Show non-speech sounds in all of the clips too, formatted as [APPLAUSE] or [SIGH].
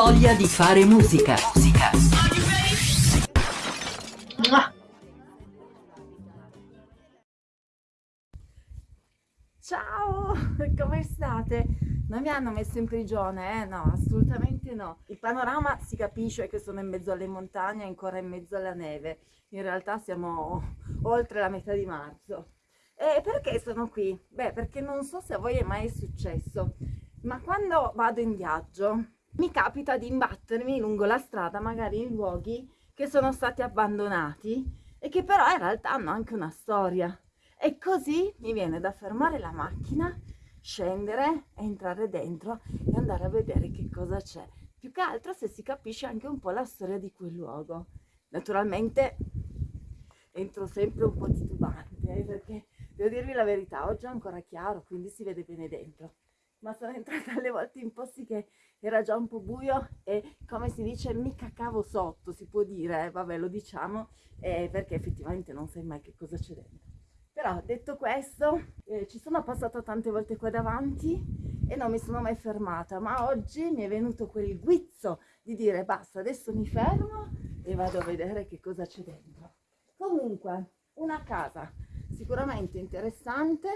voglia di fare musica. Musica. Ciao, come state? Non mi hanno messo in prigione, eh? No, assolutamente no. Il panorama si capisce che sono in mezzo alle montagne, ancora in mezzo alla neve. In realtà siamo oltre la metà di marzo. E perché sono qui? Beh, perché non so se a voi è mai successo, ma quando vado in viaggio mi capita di imbattermi lungo la strada, magari in luoghi che sono stati abbandonati e che però in realtà hanno anche una storia. E così mi viene da fermare la macchina, scendere, entrare dentro e andare a vedere che cosa c'è. Più che altro se si capisce anche un po' la storia di quel luogo. Naturalmente entro sempre un po' titubante eh, perché devo dirvi la verità, oggi è ancora chiaro, quindi si vede bene dentro. Ma sono entrata alle volte in posti che era già un po' buio e come si dice mi cacavo sotto, si può dire, eh? vabbè lo diciamo, eh, perché effettivamente non sai mai che cosa c'è dentro. Però detto questo, eh, ci sono passata tante volte qua davanti e non mi sono mai fermata, ma oggi mi è venuto quel guizzo di dire basta, adesso mi fermo e vado a vedere che cosa c'è dentro. Comunque, una casa sicuramente interessante.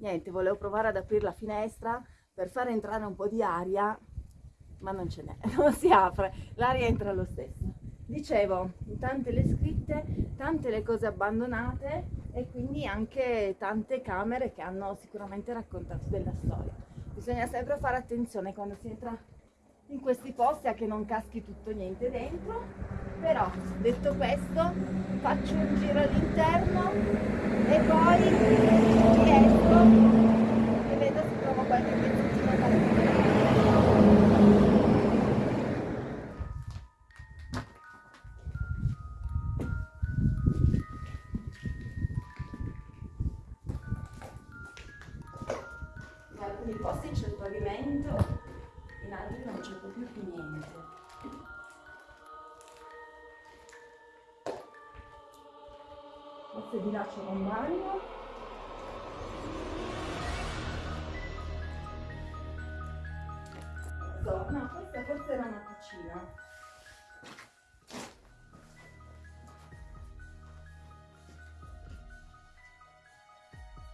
Niente, volevo provare ad aprire la finestra per far entrare un po' di aria, ma non ce n'è, [LAUGHS] non si apre, l'aria entra lo stesso. Dicevo, tante le scritte, tante le cose abbandonate e quindi anche tante camere che hanno sicuramente raccontato della storia. Bisogna sempre fare attenzione quando si entra in questi posti a che non caschi tutto niente dentro però detto questo faccio un giro all'interno e poi e vedo se trovo qualche pezzettino in alcuni posti c'è il pavimento in altri non c'è più niente. Forse di là c'è un bagno. No, questa forse era una cucina.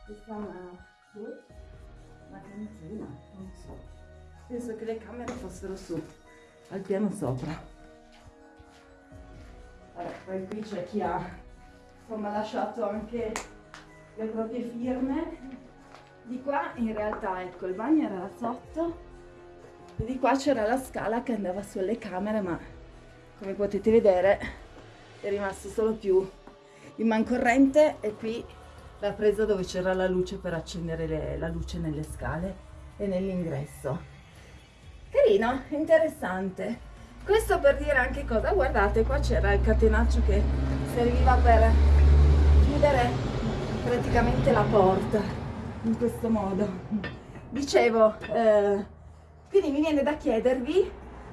Questa è una, una cantina, non so penso che le camere fossero su al piano sopra Vabbè, poi qui c'è chi ha insomma lasciato anche le proprie firme di qua in realtà ecco il bagno era sotto di qua c'era la scala che andava sulle camere ma come potete vedere è rimasto solo più il mancorrente e qui la presa dove c'era la luce per accendere le, la luce nelle scale e nell'ingresso carino, interessante. Questo per dire anche cosa, guardate qua c'era il catenaccio che serviva per chiudere praticamente la porta, in questo modo. Dicevo, eh, quindi mi viene da chiedervi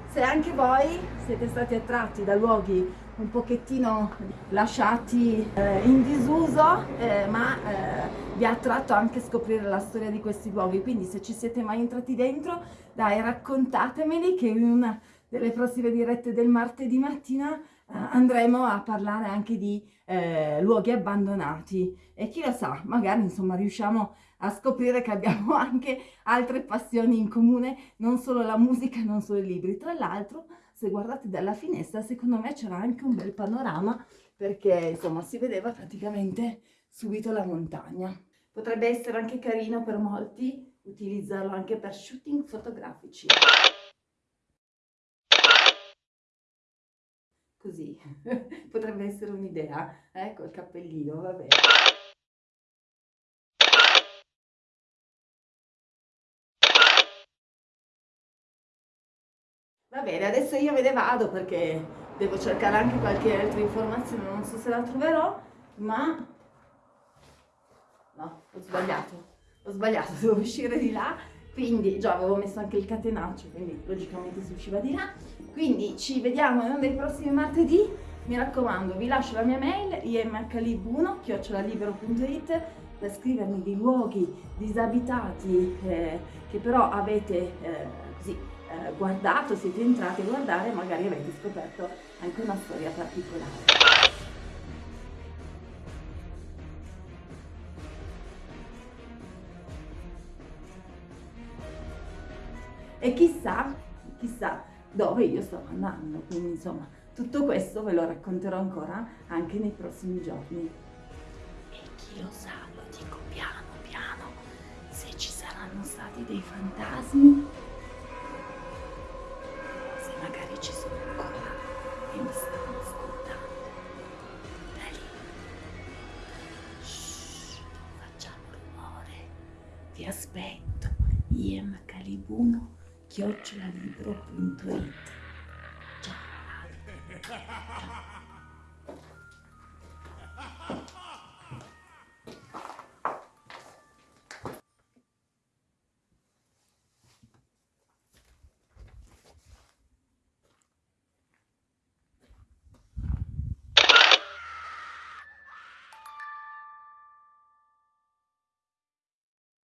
se anche voi siete stati attratti da luoghi un pochettino lasciati eh, in disuso, eh, ma eh, vi ha attratto anche scoprire la storia di questi luoghi, quindi se ci siete mai entrati dentro, dai raccontatemeli che in una delle prossime dirette del martedì mattina andremo a parlare anche di eh, luoghi abbandonati e chi lo sa, magari insomma riusciamo a scoprire che abbiamo [LAUGHS] anche altre passioni in comune, non solo la musica, non solo i libri. Tra l'altro, se guardate dalla finestra, secondo me c'era anche un bel panorama perché insomma si vedeva praticamente subito la montagna. Potrebbe essere anche carino per molti utilizzarlo anche per shooting fotografici. Così, [LAUGHS] potrebbe essere un'idea, ecco il cappellino, va bene. Va bene, adesso io me ne vado perché devo cercare anche qualche altra informazione, non so se la troverò, ma... No, ho sbagliato, ho sbagliato, [LAUGHS] devo uscire di là, quindi già avevo messo anche il catenaccio, quindi logicamente si usciva di là. Quindi ci vediamo in uno dei prossimi martedì, mi raccomando vi lascio la mia mail imhlib1 chiocciolalibero.it per scrivermi di luoghi disabitati eh, che però avete eh, così eh, guardato, siete entrati a guardare e magari avete scoperto anche una storia particolare. E chissà, chissà dove io sto andando, quindi insomma tutto questo ve lo racconterò ancora anche nei prossimi giorni. E chi lo sa, lo dico piano piano, se ci saranno stati dei fantasmi, se magari ci sono ancora e mi stanno ascoltando. Da lì. Shh, non facciamo rumore. Vi aspetto. 기어출하는 브로클린토에 있다. 자. 자.